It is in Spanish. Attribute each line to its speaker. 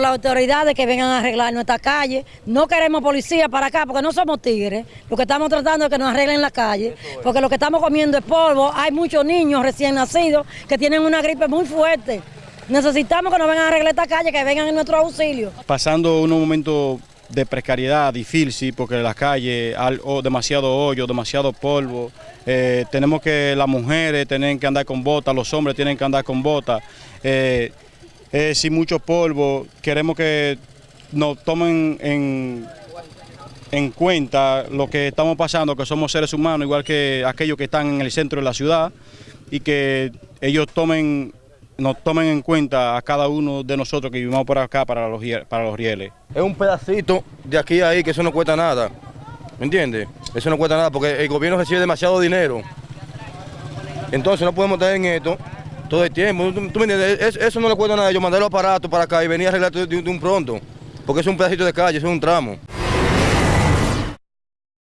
Speaker 1: las autoridades que vengan a arreglar nuestra calle. No queremos policía para acá porque no somos tigres. Lo que estamos tratando es que nos arreglen la calle, porque lo que estamos comiendo es polvo. Hay muchos niños recién nacidos que tienen una gripe muy fuerte. Necesitamos que nos vengan a arreglar esta calle, que vengan en nuestro auxilio.
Speaker 2: Pasando unos momentos de precariedad difícil porque las calles hay demasiado hoyo, demasiado polvo. Eh, tenemos que las mujeres tienen que andar con botas, los hombres tienen que andar con botas. Eh, eh, sin mucho polvo, queremos que nos tomen en, en cuenta lo que estamos pasando, que somos seres humanos, igual que aquellos que están en el centro de la ciudad, y que ellos tomen nos tomen en cuenta a cada uno de nosotros que vivimos por acá para los, para los rieles.
Speaker 3: Es un pedacito de aquí a ahí que eso no cuesta nada, ¿me entiendes? Eso no cuesta nada porque el gobierno recibe demasiado dinero. Entonces no podemos estar en esto todo el tiempo. ¿Tú, me entiendes? Eso no le cuesta nada, yo mandar los aparatos para acá y venir a arreglar de un pronto, porque es un pedacito de calle, es un tramo.